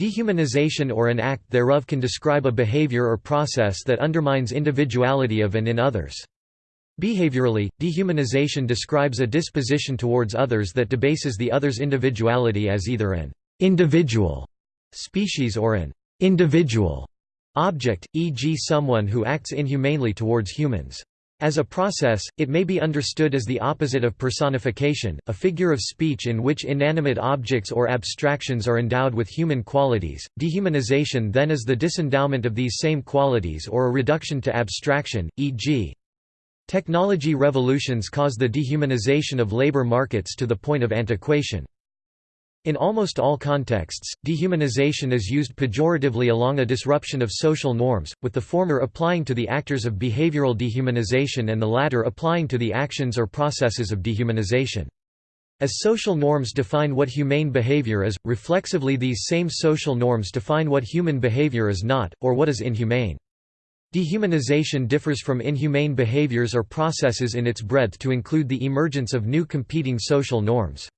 Dehumanization or an act thereof can describe a behavior or process that undermines individuality of and in others. Behaviorally, dehumanization describes a disposition towards others that debases the other's individuality as either an individual species or an individual object, e.g. someone who acts inhumanely towards humans. As a process, it may be understood as the opposite of personification, a figure of speech in which inanimate objects or abstractions are endowed with human qualities. Dehumanization then is the disendowment of these same qualities or a reduction to abstraction, e.g. Technology revolutions cause the dehumanization of labor markets to the point of antiquation. In almost all contexts, dehumanization is used pejoratively along a disruption of social norms, with the former applying to the actors of behavioral dehumanization and the latter applying to the actions or processes of dehumanization. As social norms define what humane behavior is, reflexively these same social norms define what human behavior is not, or what is inhumane. Dehumanization differs from inhumane behaviors or processes in its breadth to include the emergence of new competing social norms.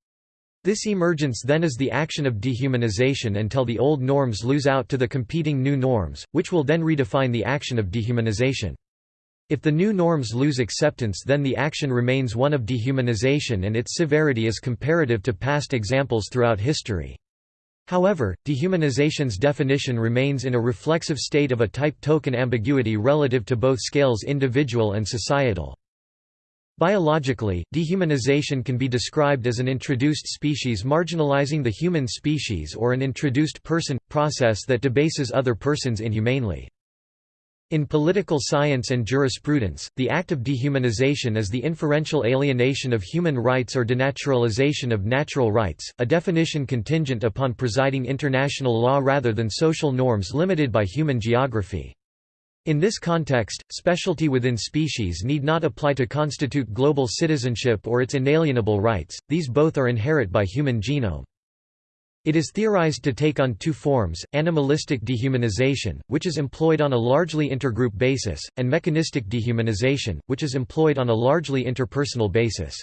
This emergence then is the action of dehumanization until the old norms lose out to the competing new norms, which will then redefine the action of dehumanization. If the new norms lose acceptance then the action remains one of dehumanization and its severity is comparative to past examples throughout history. However, dehumanization's definition remains in a reflexive state of a type-token ambiguity relative to both scales individual and societal. Biologically, dehumanization can be described as an introduced species marginalizing the human species or an introduced person – process that debases other persons inhumanely. In political science and jurisprudence, the act of dehumanization is the inferential alienation of human rights or denaturalization of natural rights, a definition contingent upon presiding international law rather than social norms limited by human geography. In this context, specialty within species need not apply to constitute global citizenship or its inalienable rights, these both are inherent by human genome. It is theorized to take on two forms, animalistic dehumanization, which is employed on a largely intergroup basis, and mechanistic dehumanization, which is employed on a largely interpersonal basis.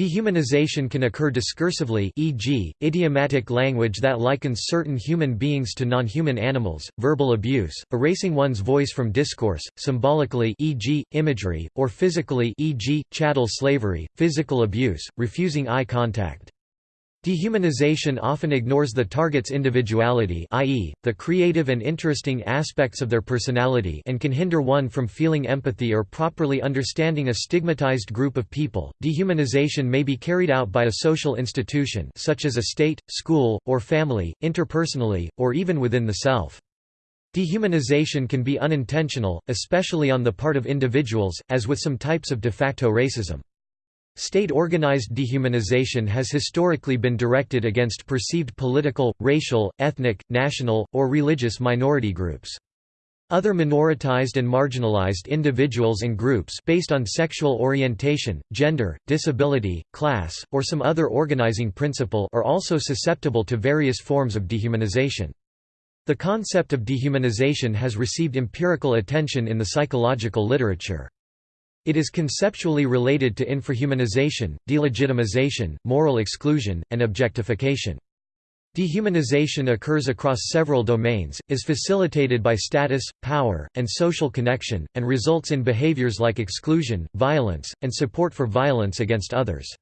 Dehumanization can occur discursively e.g., idiomatic language that likens certain human beings to non-human animals, verbal abuse, erasing one's voice from discourse, symbolically e.g., imagery, or physically e.g., chattel slavery, physical abuse, refusing eye contact. Dehumanization often ignores the target's individuality i.e., the creative and interesting aspects of their personality and can hinder one from feeling empathy or properly understanding a stigmatized group of people. Dehumanization may be carried out by a social institution such as a state, school, or family, interpersonally, or even within the self. Dehumanization can be unintentional, especially on the part of individuals, as with some types of de facto racism. State-organized dehumanization has historically been directed against perceived political, racial, ethnic, national, or religious minority groups. Other minoritized and marginalized individuals and groups based on sexual orientation, gender, disability, class, or some other organizing principle are also susceptible to various forms of dehumanization. The concept of dehumanization has received empirical attention in the psychological literature. It is conceptually related to infrahumanization, delegitimization, moral exclusion, and objectification. Dehumanization occurs across several domains, is facilitated by status, power, and social connection, and results in behaviors like exclusion, violence, and support for violence against others.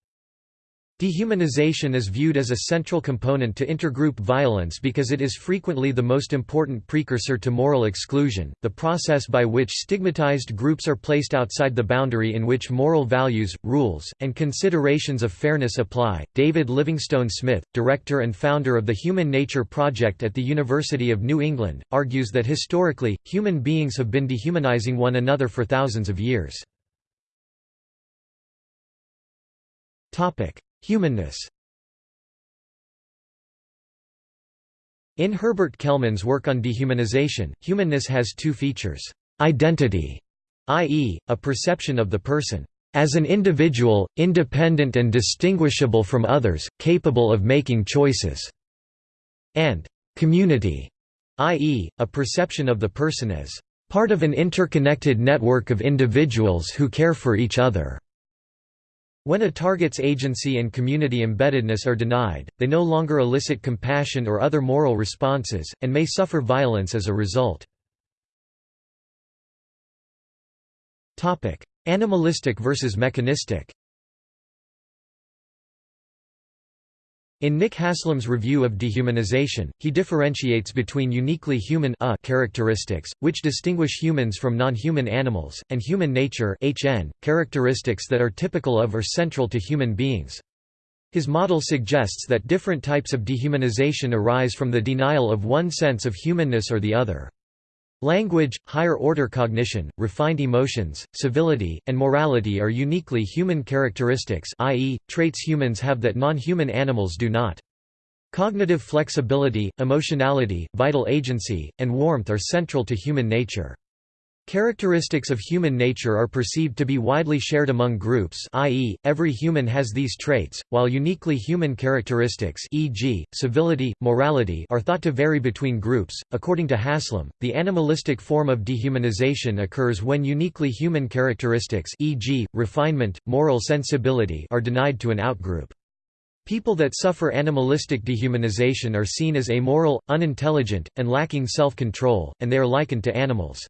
Dehumanization is viewed as a central component to intergroup violence because it is frequently the most important precursor to moral exclusion, the process by which stigmatized groups are placed outside the boundary in which moral values, rules, and considerations of fairness apply. David Livingstone Smith, director and founder of the Human Nature Project at the University of New England, argues that historically, human beings have been dehumanizing one another for thousands of years. Topic: Humanness In Herbert Kelman's work on dehumanization, humanness has two features. Identity, i.e., a perception of the person as an individual, independent and distinguishable from others, capable of making choices, and community, i.e., a perception of the person as part of an interconnected network of individuals who care for each other. When a target's agency and community embeddedness are denied, they no longer elicit compassion or other moral responses, and may suffer violence as a result. Animalistic versus mechanistic In Nick Haslam's review of dehumanization, he differentiates between uniquely human a characteristics, which distinguish humans from non-human animals, and human nature HN, characteristics that are typical of or central to human beings. His model suggests that different types of dehumanization arise from the denial of one sense of humanness or the other. Language, higher-order cognition, refined emotions, civility, and morality are uniquely human characteristics i.e., traits humans have that non-human animals do not. Cognitive flexibility, emotionality, vital agency, and warmth are central to human nature. Characteristics of human nature are perceived to be widely shared among groups i.e., every human has these traits, while uniquely human characteristics e.g., civility, morality are thought to vary between groups. According to Haslam, the animalistic form of dehumanization occurs when uniquely human characteristics e.g., refinement, moral sensibility are denied to an outgroup. People that suffer animalistic dehumanization are seen as amoral, unintelligent, and lacking self-control, and they are likened to animals.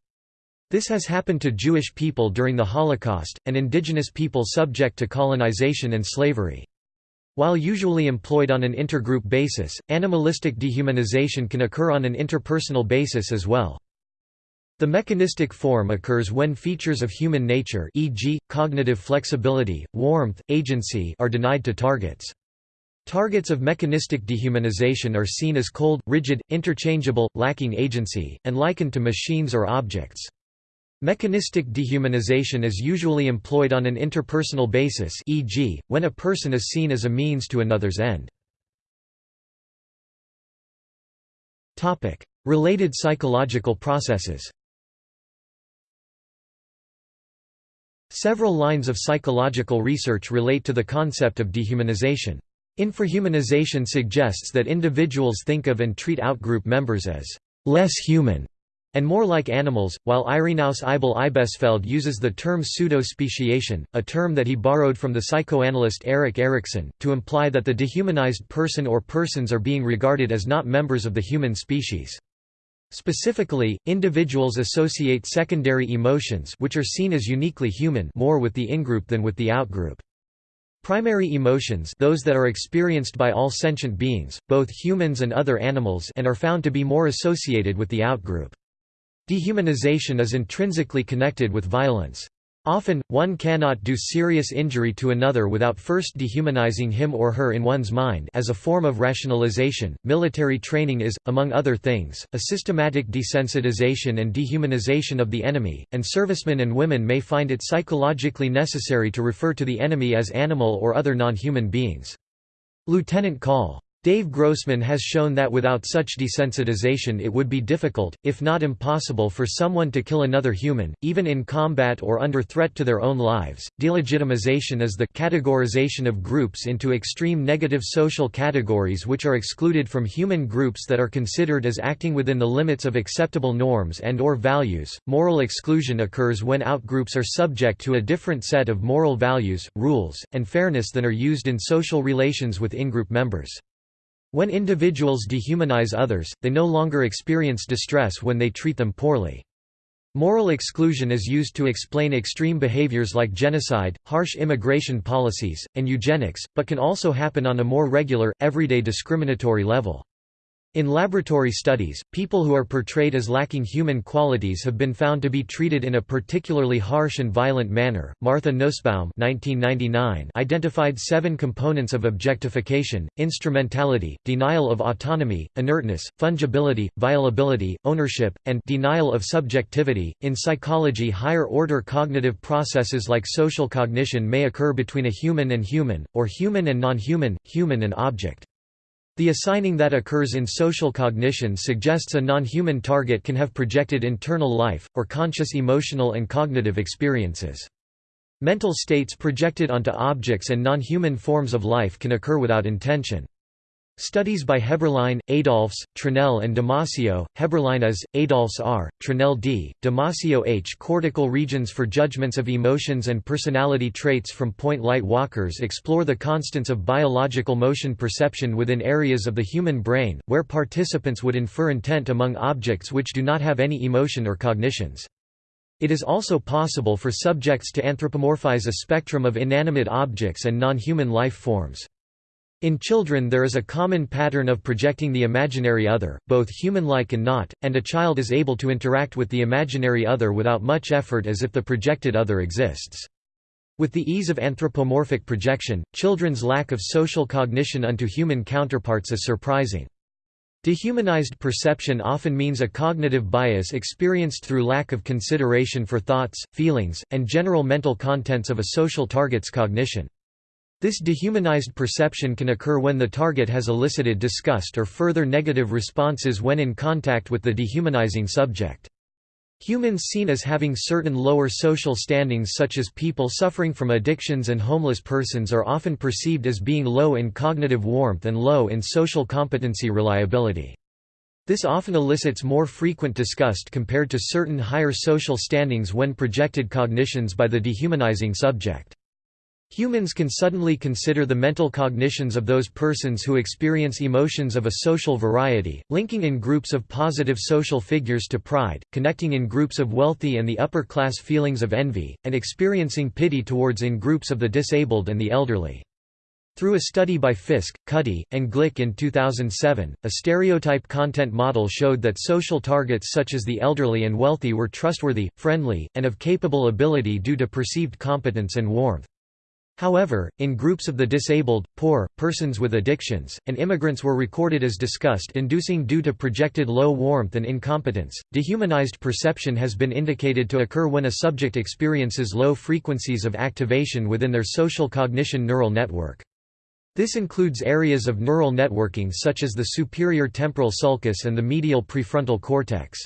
This has happened to Jewish people during the Holocaust, and indigenous people subject to colonization and slavery. While usually employed on an intergroup basis, animalistic dehumanization can occur on an interpersonal basis as well. The mechanistic form occurs when features of human nature e.g., cognitive flexibility, warmth, agency are denied to targets. Targets of mechanistic dehumanization are seen as cold, rigid, interchangeable, lacking agency, and likened to machines or objects. Mechanistic dehumanization is usually employed on an interpersonal basis e.g., when a person is seen as a means to another's end. Related psychological processes Several lines of psychological research relate to the concept of dehumanization. Infrahumanization suggests that individuals think of and treat outgroup members as less human and more like animals, while Irenaeus Eibl-Eibesfeldt uses the term pseudo-speciation, a term that he borrowed from the psychoanalyst Erik Erikson, to imply that the dehumanized person or persons are being regarded as not members of the human species. Specifically, individuals associate secondary emotions which are seen as uniquely human more with the in-group than with the out-group. Primary emotions those that are experienced by all sentient beings, both humans and other animals and are found to be more associated with the outgroup. Dehumanization is intrinsically connected with violence. Often, one cannot do serious injury to another without first dehumanizing him or her in one's mind as a form of rationalization. Military training is, among other things, a systematic desensitization and dehumanization of the enemy, and servicemen and women may find it psychologically necessary to refer to the enemy as animal or other non-human beings. Lieutenant Call. Dave Grossman has shown that without such desensitization it would be difficult, if not impossible for someone to kill another human, even in combat or under threat to their own lives. Delegitimization is the categorization of groups into extreme negative social categories which are excluded from human groups that are considered as acting within the limits of acceptable norms and or values. Moral exclusion occurs when outgroups are subject to a different set of moral values, rules, and fairness than are used in social relations with in-group members. When individuals dehumanize others, they no longer experience distress when they treat them poorly. Moral exclusion is used to explain extreme behaviors like genocide, harsh immigration policies, and eugenics, but can also happen on a more regular, everyday discriminatory level. In laboratory studies, people who are portrayed as lacking human qualities have been found to be treated in a particularly harsh and violent manner. Martha Nussbaum (1999) identified seven components of objectification: instrumentality, denial of autonomy, inertness, fungibility, violability, ownership, and denial of subjectivity. In psychology, higher-order cognitive processes like social cognition may occur between a human and human, or human and non-human, human and object. The assigning that occurs in social cognition suggests a non-human target can have projected internal life, or conscious emotional and cognitive experiences. Mental states projected onto objects and non-human forms of life can occur without intention. Studies by Heberlein, Adolphs, Tranel and Damasio, Heberlein is, Adolphs R., Tranel D., Damasio H. Cortical regions for judgments of emotions and personality traits from point light walkers explore the constants of biological motion perception within areas of the human brain, where participants would infer intent among objects which do not have any emotion or cognitions. It is also possible for subjects to anthropomorphize a spectrum of inanimate objects and non-human life forms. In children there is a common pattern of projecting the imaginary other, both human-like and not, and a child is able to interact with the imaginary other without much effort as if the projected other exists. With the ease of anthropomorphic projection, children's lack of social cognition unto human counterparts is surprising. Dehumanized perception often means a cognitive bias experienced through lack of consideration for thoughts, feelings, and general mental contents of a social target's cognition. This dehumanized perception can occur when the target has elicited disgust or further negative responses when in contact with the dehumanizing subject. Humans seen as having certain lower social standings such as people suffering from addictions and homeless persons are often perceived as being low in cognitive warmth and low in social competency reliability. This often elicits more frequent disgust compared to certain higher social standings when projected cognitions by the dehumanizing subject. Humans can suddenly consider the mental cognitions of those persons who experience emotions of a social variety, linking in groups of positive social figures to pride, connecting in groups of wealthy and the upper class feelings of envy, and experiencing pity towards in groups of the disabled and the elderly. Through a study by Fiske, Cuddy, and Glick in 2007, a stereotype content model showed that social targets such as the elderly and wealthy were trustworthy, friendly, and of capable ability due to perceived competence and warmth. However, in groups of the disabled, poor, persons with addictions, and immigrants were recorded as disgust-inducing due to projected low warmth and incompetence. Dehumanized perception has been indicated to occur when a subject experiences low frequencies of activation within their social cognition neural network. This includes areas of neural networking such as the superior temporal sulcus and the medial prefrontal cortex.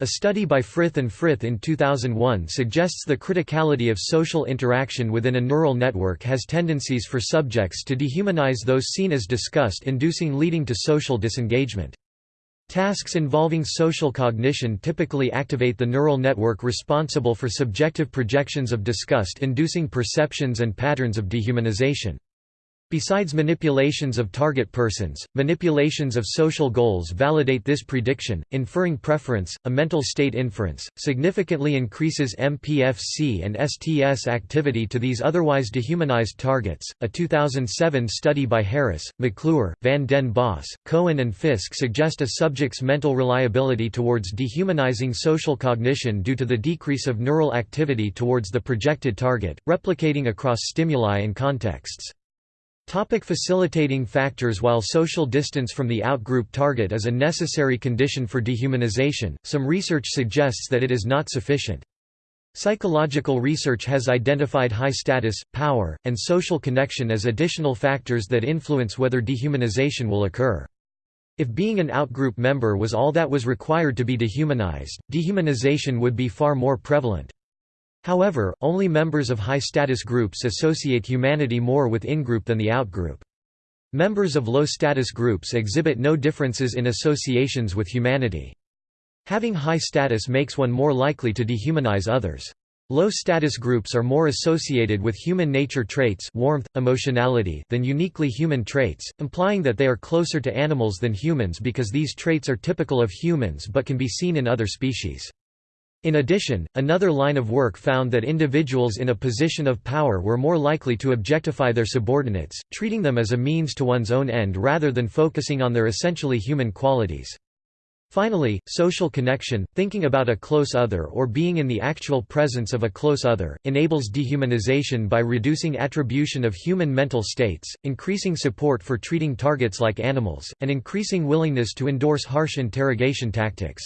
A study by Frith and Frith in 2001 suggests the criticality of social interaction within a neural network has tendencies for subjects to dehumanize those seen as disgust-inducing leading to social disengagement. Tasks involving social cognition typically activate the neural network responsible for subjective projections of disgust-inducing perceptions and patterns of dehumanization. Besides manipulations of target persons, manipulations of social goals validate this prediction. Inferring preference, a mental state inference, significantly increases MPFC and STS activity to these otherwise dehumanized targets. A 2007 study by Harris, McClure, Van den Bos, Cohen, and Fiske suggest a subject's mental reliability towards dehumanizing social cognition due to the decrease of neural activity towards the projected target, replicating across stimuli and contexts. Topic facilitating factors While social distance from the outgroup target is a necessary condition for dehumanization, some research suggests that it is not sufficient. Psychological research has identified high status, power, and social connection as additional factors that influence whether dehumanization will occur. If being an outgroup member was all that was required to be dehumanized, dehumanization would be far more prevalent. However, only members of high-status groups associate humanity more with in-group than the out-group. Members of low-status groups exhibit no differences in associations with humanity. Having high status makes one more likely to dehumanize others. Low-status groups are more associated with human nature traits warmth, emotionality than uniquely human traits, implying that they are closer to animals than humans because these traits are typical of humans but can be seen in other species. In addition, another line of work found that individuals in a position of power were more likely to objectify their subordinates, treating them as a means to one's own end rather than focusing on their essentially human qualities. Finally, social connection, thinking about a close other or being in the actual presence of a close other, enables dehumanization by reducing attribution of human mental states, increasing support for treating targets like animals, and increasing willingness to endorse harsh interrogation tactics.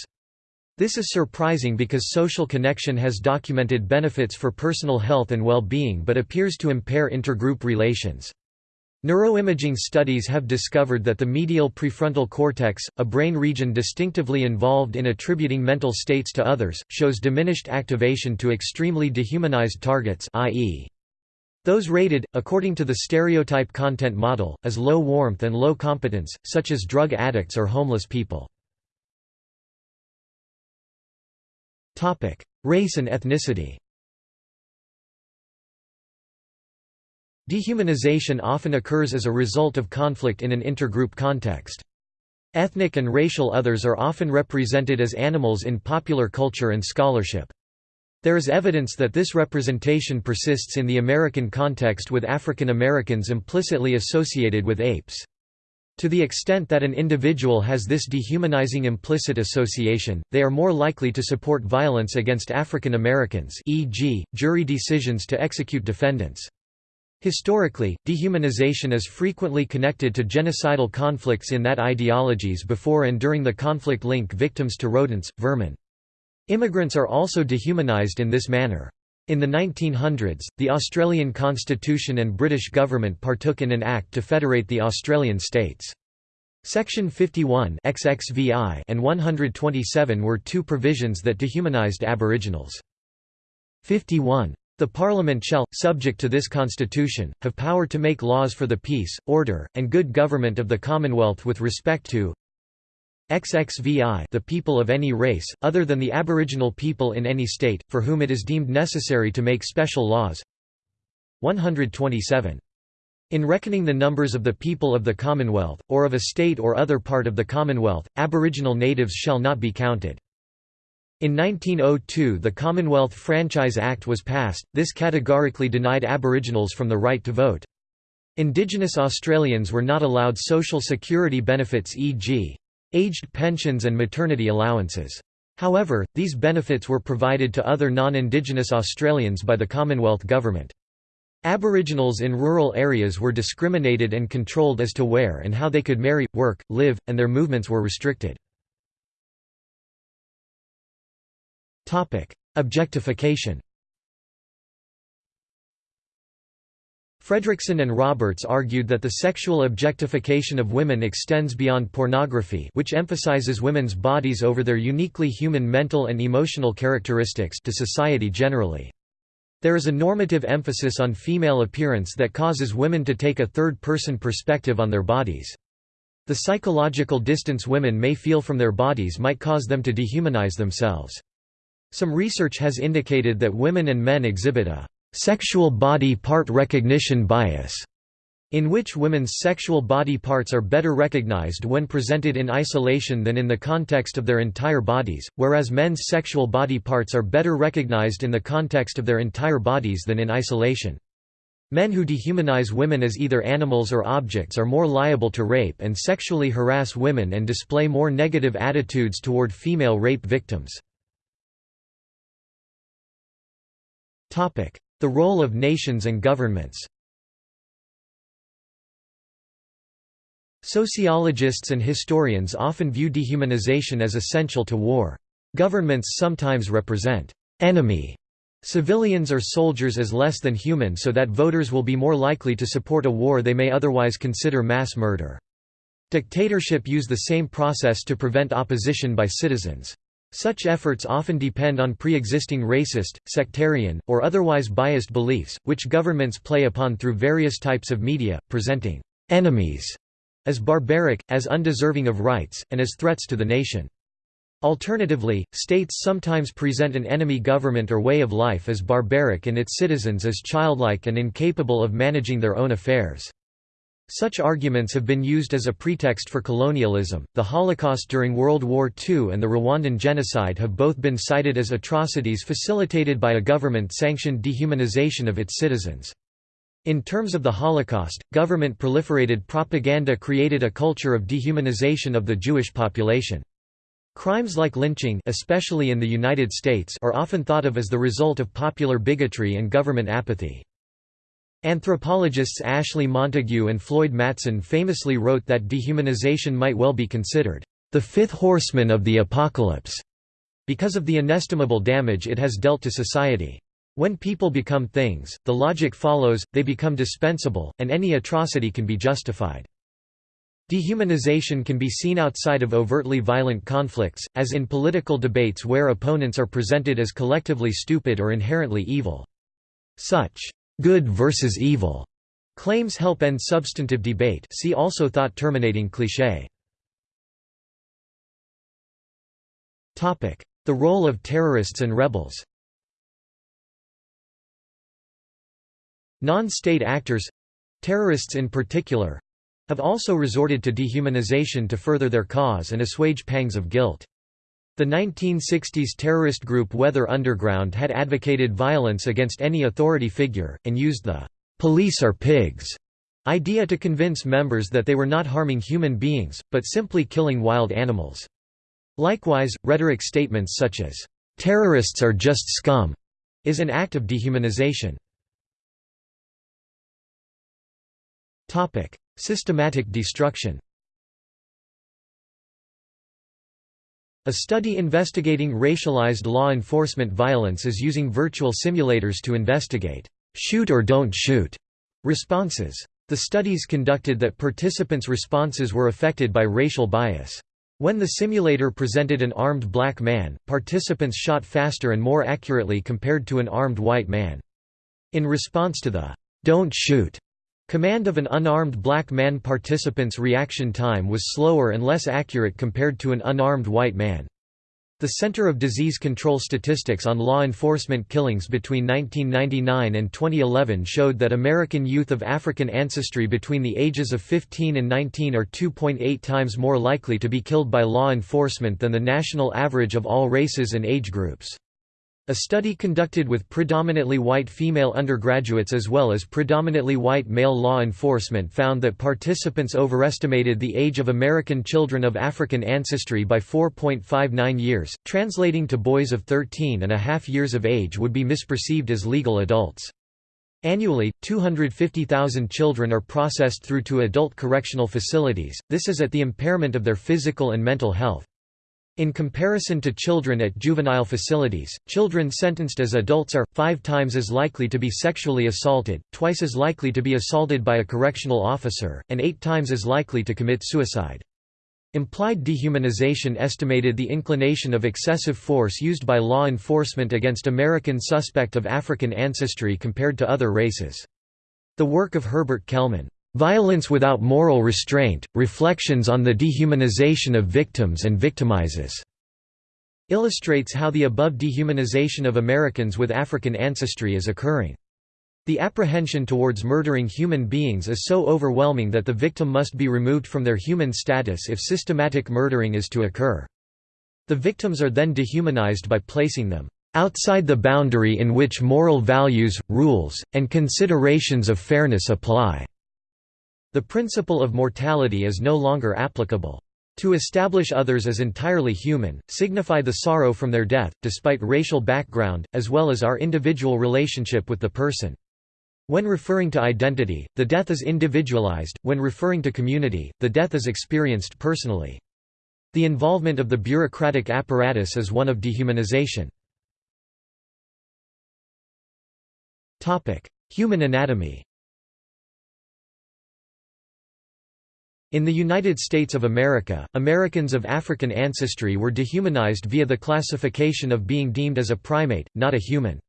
This is surprising because social connection has documented benefits for personal health and well-being but appears to impair intergroup relations. Neuroimaging studies have discovered that the medial prefrontal cortex, a brain region distinctively involved in attributing mental states to others, shows diminished activation to extremely dehumanized targets i.e. Those rated, according to the stereotype content model, as low warmth and low competence, such as drug addicts or homeless people. Race and ethnicity Dehumanization often occurs as a result of conflict in an intergroup context. Ethnic and racial others are often represented as animals in popular culture and scholarship. There is evidence that this representation persists in the American context with African Americans implicitly associated with apes. To the extent that an individual has this dehumanizing implicit association, they are more likely to support violence against African Americans e.g., jury decisions to execute defendants. Historically, dehumanization is frequently connected to genocidal conflicts in that ideologies before and during the conflict link victims to rodents, vermin. Immigrants are also dehumanised in this manner. In the 1900s, the Australian Constitution and British government partook in an act to federate the Australian states. Section 51 XXVI and 127 were two provisions that dehumanised Aboriginals. 51. The Parliament shall, subject to this Constitution, have power to make laws for the peace, order, and good government of the Commonwealth with respect to XXVI the people of any race, other than the Aboriginal people in any state, for whom it is deemed necessary to make special laws 127. In reckoning the numbers of the people of the Commonwealth, or of a state or other part of the Commonwealth, Aboriginal natives shall not be counted. In 1902 the Commonwealth Franchise Act was passed, this categorically denied Aboriginals from the right to vote. Indigenous Australians were not allowed social security benefits e.g aged pensions and maternity allowances. However, these benefits were provided to other non-Indigenous Australians by the Commonwealth Government. Aboriginals in rural areas were discriminated and controlled as to where and how they could marry, work, live, and their movements were restricted. Objectification Fredrickson and Roberts argued that the sexual objectification of women extends beyond pornography which emphasizes women's bodies over their uniquely human mental and emotional characteristics to society generally. There is a normative emphasis on female appearance that causes women to take a third-person perspective on their bodies. The psychological distance women may feel from their bodies might cause them to dehumanize themselves. Some research has indicated that women and men exhibit a sexual body part recognition bias, in which women's sexual body parts are better recognized when presented in isolation than in the context of their entire bodies, whereas men's sexual body parts are better recognized in the context of their entire bodies than in isolation. Men who dehumanize women as either animals or objects are more liable to rape and sexually harass women and display more negative attitudes toward female rape victims. The role of nations and governments Sociologists and historians often view dehumanization as essential to war. Governments sometimes represent enemy civilians or soldiers as less than human so that voters will be more likely to support a war they may otherwise consider mass murder. Dictatorship use the same process to prevent opposition by citizens. Such efforts often depend on pre-existing racist, sectarian, or otherwise biased beliefs, which governments play upon through various types of media, presenting «enemies» as barbaric, as undeserving of rights, and as threats to the nation. Alternatively, states sometimes present an enemy government or way of life as barbaric and its citizens as childlike and incapable of managing their own affairs. Such arguments have been used as a pretext for colonialism. The Holocaust during World War II and the Rwandan genocide have both been cited as atrocities facilitated by a government sanctioned dehumanization of its citizens. In terms of the Holocaust, government proliferated propaganda created a culture of dehumanization of the Jewish population. Crimes like lynching especially in the United States are often thought of as the result of popular bigotry and government apathy. Anthropologists Ashley Montagu and Floyd Matson famously wrote that dehumanization might well be considered the fifth horseman of the apocalypse, because of the inestimable damage it has dealt to society. When people become things, the logic follows, they become dispensable, and any atrocity can be justified. Dehumanization can be seen outside of overtly violent conflicts, as in political debates where opponents are presented as collectively stupid or inherently evil. Such good versus evil claims help end substantive debate see also thought terminating cliché. Topic: The role of terrorists and rebels Non-state actors—terrorists in particular—have also resorted to dehumanization to further their cause and assuage pangs of guilt. The 1960s terrorist group Weather Underground had advocated violence against any authority figure, and used the "'police are pigs' idea to convince members that they were not harming human beings, but simply killing wild animals. Likewise, rhetoric statements such as, "'terrorists are just scum' is an act of dehumanization. Systematic destruction A study investigating racialized law enforcement violence is using virtual simulators to investigate shoot or don't shoot responses. The studies conducted that participants' responses were affected by racial bias. When the simulator presented an armed black man, participants shot faster and more accurately compared to an armed white man. In response to the "'Don't shoot' Command of an unarmed black man participants' reaction time was slower and less accurate compared to an unarmed white man. The Center of Disease Control statistics on law enforcement killings between 1999 and 2011 showed that American youth of African ancestry between the ages of 15 and 19 are 2.8 times more likely to be killed by law enforcement than the national average of all races and age groups. A study conducted with predominantly white female undergraduates as well as predominantly white male law enforcement found that participants overestimated the age of American children of African ancestry by 4.59 years, translating to boys of 13 and a half years of age would be misperceived as legal adults. Annually, 250,000 children are processed through to adult correctional facilities, this is at the impairment of their physical and mental health. In comparison to children at juvenile facilities, children sentenced as adults are, five times as likely to be sexually assaulted, twice as likely to be assaulted by a correctional officer, and eight times as likely to commit suicide. Implied dehumanization estimated the inclination of excessive force used by law enforcement against American suspect of African ancestry compared to other races. The work of Herbert Kelman Violence Without Moral Restraint, Reflections on the Dehumanization of Victims and Victimizes", illustrates how the above dehumanization of Americans with African ancestry is occurring. The apprehension towards murdering human beings is so overwhelming that the victim must be removed from their human status if systematic murdering is to occur. The victims are then dehumanized by placing them outside the boundary in which moral values, rules, and considerations of fairness apply. The principle of mortality is no longer applicable. To establish others as entirely human, signify the sorrow from their death, despite racial background, as well as our individual relationship with the person. When referring to identity, the death is individualized, when referring to community, the death is experienced personally. The involvement of the bureaucratic apparatus is one of dehumanization. Human anatomy In the United States of America, Americans of African ancestry were dehumanized via the classification of being deemed as a primate, not a human.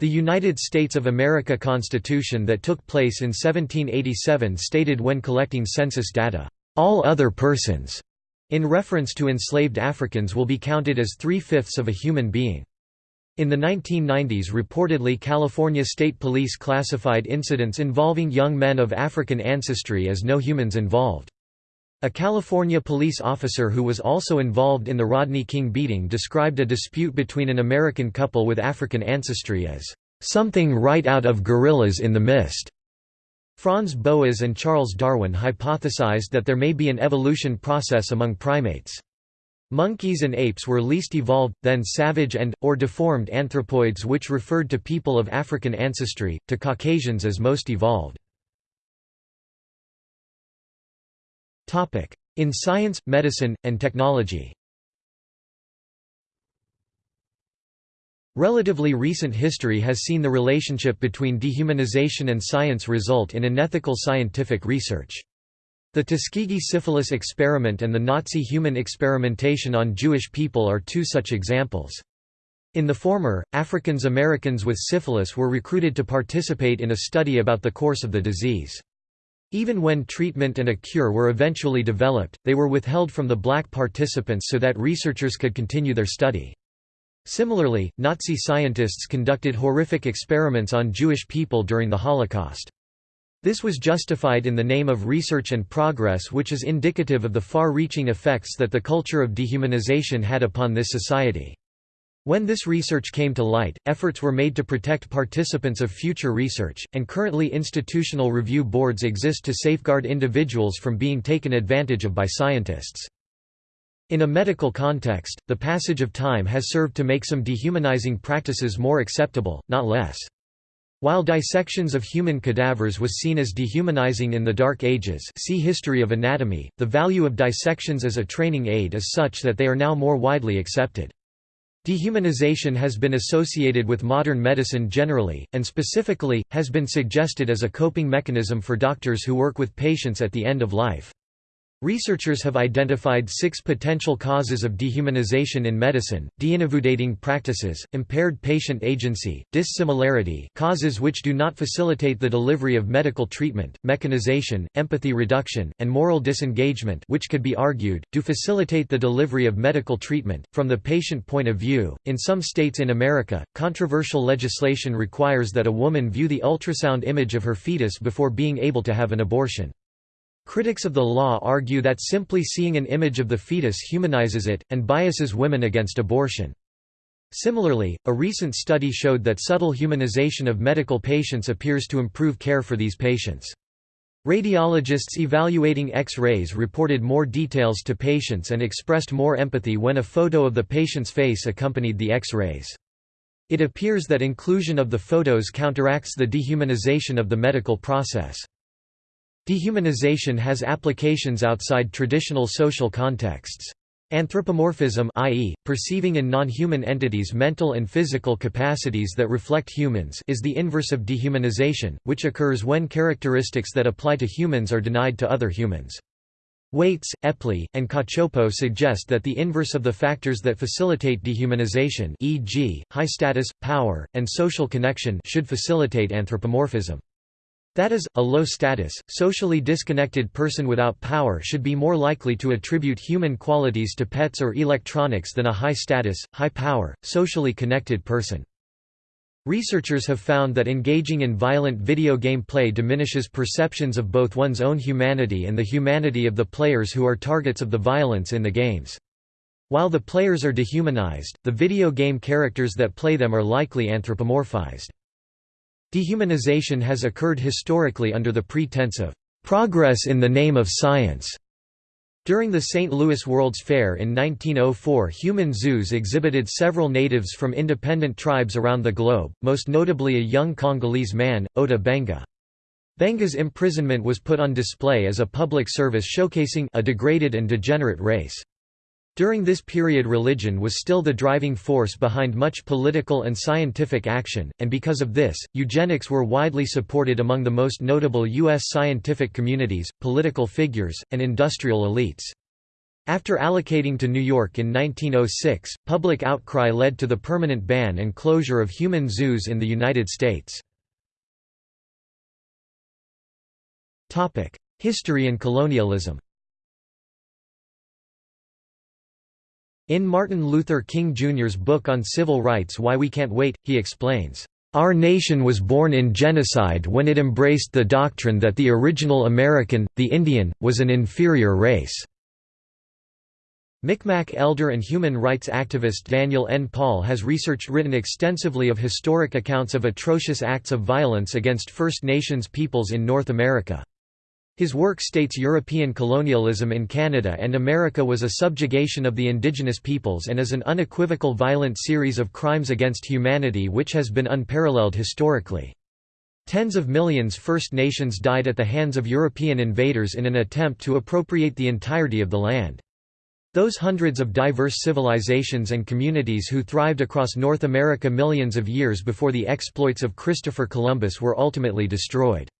The United States of America Constitution that took place in 1787 stated when collecting census data, "...all other persons," in reference to enslaved Africans will be counted as three-fifths of a human being. In the 1990s reportedly California State Police classified incidents involving young men of African ancestry as no humans involved. A California police officer who was also involved in the Rodney King beating described a dispute between an American couple with African ancestry as, "...something right out of Gorillas in the Mist." Franz Boas and Charles Darwin hypothesized that there may be an evolution process among primates. Monkeys and apes were least evolved, then savage and, or deformed anthropoids which referred to people of African ancestry, to Caucasians as most evolved. In science, medicine, and technology Relatively recent history has seen the relationship between dehumanization and science result in unethical scientific research. The Tuskegee syphilis experiment and the Nazi human experimentation on Jewish people are two such examples. In the former, Africans Americans with syphilis were recruited to participate in a study about the course of the disease. Even when treatment and a cure were eventually developed, they were withheld from the black participants so that researchers could continue their study. Similarly, Nazi scientists conducted horrific experiments on Jewish people during the Holocaust. This was justified in the name of research and progress which is indicative of the far-reaching effects that the culture of dehumanization had upon this society. When this research came to light, efforts were made to protect participants of future research, and currently institutional review boards exist to safeguard individuals from being taken advantage of by scientists. In a medical context, the passage of time has served to make some dehumanizing practices more acceptable, not less. While dissections of human cadavers was seen as dehumanizing in the Dark Ages see History of Anatomy, the value of dissections as a training aid is such that they are now more widely accepted. Dehumanization has been associated with modern medicine generally, and specifically, has been suggested as a coping mechanism for doctors who work with patients at the end of life. Researchers have identified six potential causes of dehumanization in medicine, deindividuating practices, impaired patient agency, dissimilarity causes which do not facilitate the delivery of medical treatment, mechanization, empathy reduction, and moral disengagement which could be argued, do facilitate the delivery of medical treatment. From the patient point of view, in some states in America, controversial legislation requires that a woman view the ultrasound image of her fetus before being able to have an abortion. Critics of the law argue that simply seeing an image of the fetus humanizes it, and biases women against abortion. Similarly, a recent study showed that subtle humanization of medical patients appears to improve care for these patients. Radiologists evaluating X-rays reported more details to patients and expressed more empathy when a photo of the patient's face accompanied the X-rays. It appears that inclusion of the photos counteracts the dehumanization of the medical process. Dehumanization has applications outside traditional social contexts. Anthropomorphism i.e., perceiving in non-human entities mental and physical capacities that reflect humans is the inverse of dehumanization, which occurs when characteristics that apply to humans are denied to other humans. Waytz, Epley, and Cacioppo suggest that the inverse of the factors that facilitate dehumanization e.g., high status, power, and social connection should facilitate anthropomorphism. That is, a low-status, socially disconnected person without power should be more likely to attribute human qualities to pets or electronics than a high-status, high-power, socially connected person. Researchers have found that engaging in violent video game play diminishes perceptions of both one's own humanity and the humanity of the players who are targets of the violence in the games. While the players are dehumanized, the video game characters that play them are likely anthropomorphized. Dehumanization has occurred historically under the pretense of progress in the name of science. During the St. Louis World's Fair in 1904 human zoos exhibited several natives from independent tribes around the globe, most notably a young Congolese man, Ota Benga. Benga's imprisonment was put on display as a public service showcasing a degraded and degenerate race. During this period religion was still the driving force behind much political and scientific action, and because of this, eugenics were widely supported among the most notable U.S. scientific communities, political figures, and industrial elites. After allocating to New York in 1906, public outcry led to the permanent ban and closure of human zoos in the United States. History and colonialism In Martin Luther King Jr.'s book on civil rights Why We Can't Wait, he explains, "...our nation was born in genocide when it embraced the doctrine that the original American, the Indian, was an inferior race." Micmac elder and human rights activist Daniel N. Paul has researched written extensively of historic accounts of atrocious acts of violence against First Nations peoples in North America. His work states European colonialism in Canada and America was a subjugation of the indigenous peoples and is an unequivocal violent series of crimes against humanity which has been unparalleled historically. Tens of millions First Nations died at the hands of European invaders in an attempt to appropriate the entirety of the land. Those hundreds of diverse civilizations and communities who thrived across North America millions of years before the exploits of Christopher Columbus were ultimately destroyed.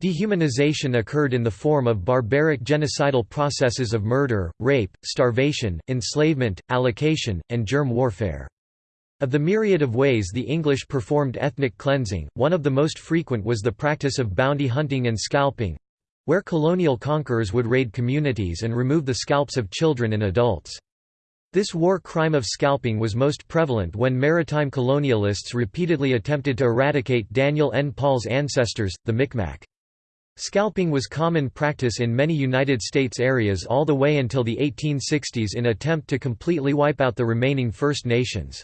Dehumanization occurred in the form of barbaric genocidal processes of murder, rape, starvation, enslavement, allocation, and germ warfare. Of the myriad of ways the English performed ethnic cleansing, one of the most frequent was the practice of bounty hunting and scalping—where colonial conquerors would raid communities and remove the scalps of children and adults. This war crime of scalping was most prevalent when maritime colonialists repeatedly attempted to eradicate Daniel N. Paul's ancestors, the Micmac. Scalping was common practice in many United States areas all the way until the 1860s in attempt to completely wipe out the remaining First Nations.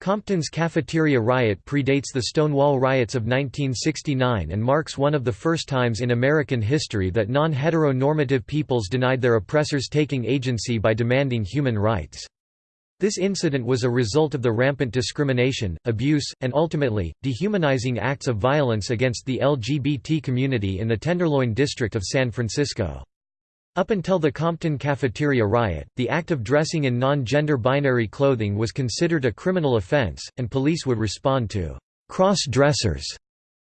Compton's cafeteria riot predates the Stonewall riots of 1969 and marks one of the first times in American history that non-heteronormative peoples denied their oppressors taking agency by demanding human rights. This incident was a result of the rampant discrimination, abuse, and ultimately, dehumanizing acts of violence against the LGBT community in the Tenderloin district of San Francisco. Up until the Compton cafeteria riot, the act of dressing in non-gender binary clothing was considered a criminal offense, and police would respond to cross-dressers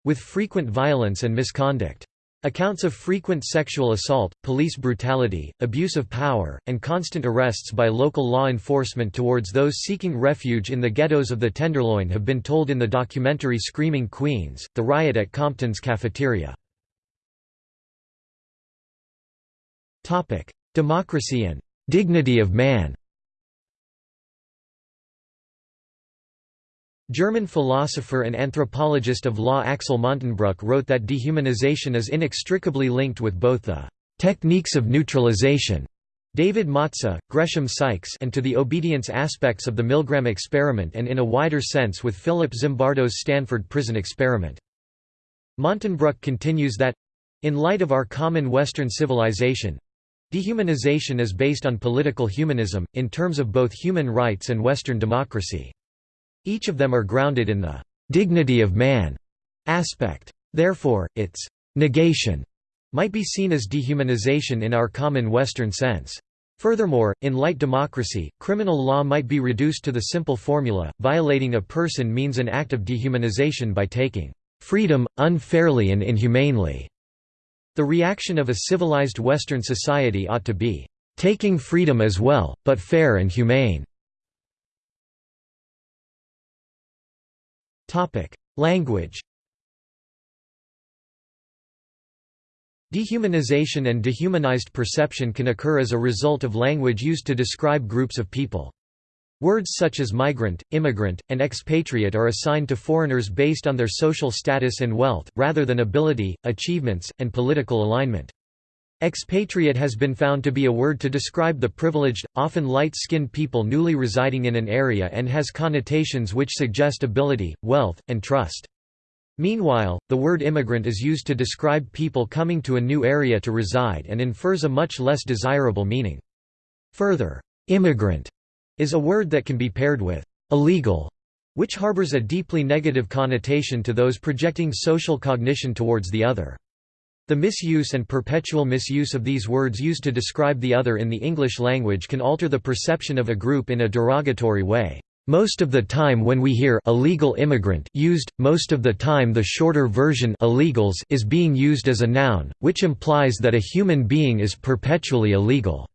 with frequent violence and misconduct. Accounts of frequent sexual assault, police brutality, abuse of power, and constant arrests by local law enforcement towards those seeking refuge in the ghettos of the Tenderloin have been told in the documentary Screaming Queens, The Riot at Compton's Cafeteria. Democracy and dignity of man German philosopher and anthropologist of law Axel Montenbruck wrote that dehumanization is inextricably linked with both the techniques of neutralization David Matza, Gresham Sykes and to the obedience aspects of the Milgram experiment and in a wider sense with Philip Zimbardo's Stanford prison experiment. Montenbruck continues that in light of our common Western civilization, Dehumanization is based on political humanism, in terms of both human rights and Western democracy. Each of them are grounded in the «dignity of man» aspect. Therefore, its «negation» might be seen as dehumanization in our common Western sense. Furthermore, in light democracy, criminal law might be reduced to the simple formula, violating a person means an act of dehumanization by taking freedom, unfairly and inhumanely. The reaction of a civilized Western society ought to be, "...taking freedom as well, but fair and humane." Language Dehumanization and dehumanized perception can occur as a result of language used to describe groups of people. Words such as migrant, immigrant, and expatriate are assigned to foreigners based on their social status and wealth, rather than ability, achievements, and political alignment. Expatriate has been found to be a word to describe the privileged, often light-skinned people newly residing in an area and has connotations which suggest ability, wealth, and trust. Meanwhile, the word immigrant is used to describe people coming to a new area to reside and infers a much less desirable meaning. Further, immigrant is a word that can be paired with illegal, which harbors a deeply negative connotation to those projecting social cognition towards the other. The misuse and perpetual misuse of these words used to describe the other in the English language can alter the perception of a group in a derogatory way. Most of the time when we hear illegal immigrant used, most of the time the shorter version illegals is being used as a noun, which implies that a human being is perpetually illegal.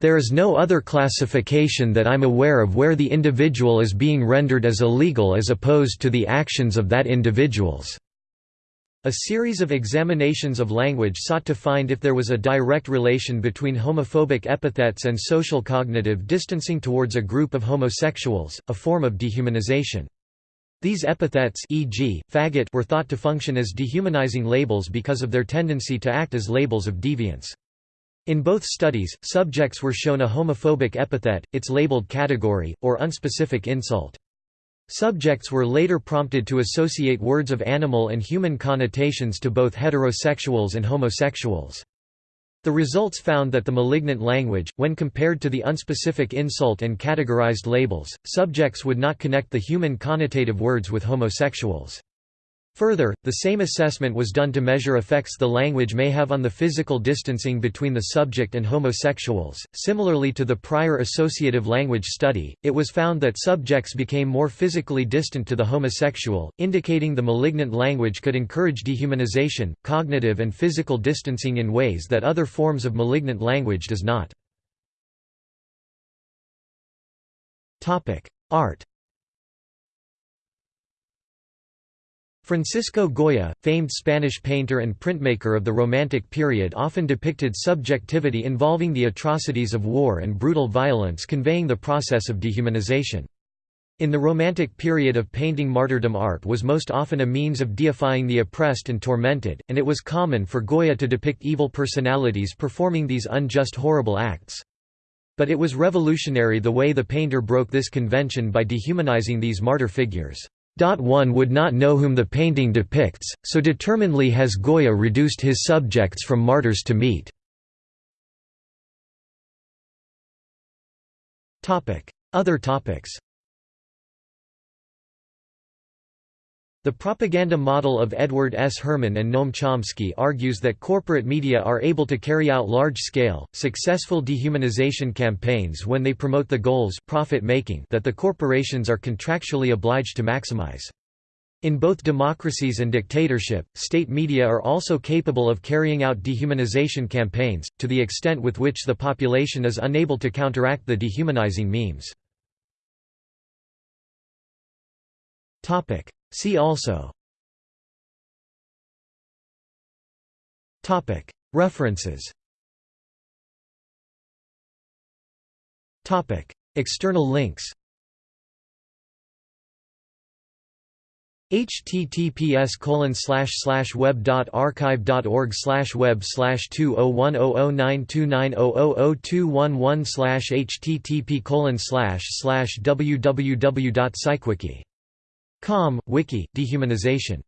There is no other classification that I'm aware of where the individual is being rendered as illegal as opposed to the actions of that individuals. A series of examinations of language sought to find if there was a direct relation between homophobic epithets and social cognitive distancing towards a group of homosexuals, a form of dehumanization. These epithets e.g., faggot were thought to function as dehumanizing labels because of their tendency to act as labels of deviance. In both studies, subjects were shown a homophobic epithet, its labeled category, or unspecific insult. Subjects were later prompted to associate words of animal and human connotations to both heterosexuals and homosexuals. The results found that the malignant language, when compared to the unspecific insult and categorized labels, subjects would not connect the human connotative words with homosexuals. Further, the same assessment was done to measure effects the language may have on the physical distancing between the subject and homosexuals. Similarly to the prior associative language study, it was found that subjects became more physically distant to the homosexual, indicating the malignant language could encourage dehumanization, cognitive and physical distancing in ways that other forms of malignant language does not. Art Francisco Goya, famed Spanish painter and printmaker of the Romantic period often depicted subjectivity involving the atrocities of war and brutal violence conveying the process of dehumanization. In the Romantic period of painting martyrdom art was most often a means of deifying the oppressed and tormented, and it was common for Goya to depict evil personalities performing these unjust horrible acts. But it was revolutionary the way the painter broke this convention by dehumanizing these martyr figures. One would not know whom the painting depicts, so determinedly has Goya reduced his subjects from martyrs to meat. Other topics The propaganda model of Edward S. Herman and Noam Chomsky argues that corporate media are able to carry out large-scale, successful dehumanization campaigns when they promote the goals profit making that the corporations are contractually obliged to maximize. In both democracies and dictatorship, state media are also capable of carrying out dehumanization campaigns, to the extent with which the population is unable to counteract the dehumanizing memes. See also. References. External links. Https colon slash slash web dot archive dot org slash web slash two oh one oh oh nine two nine oh oh oh two one one slash http colon slash slash www dot psychwiki Com, Wiki, Dehumanization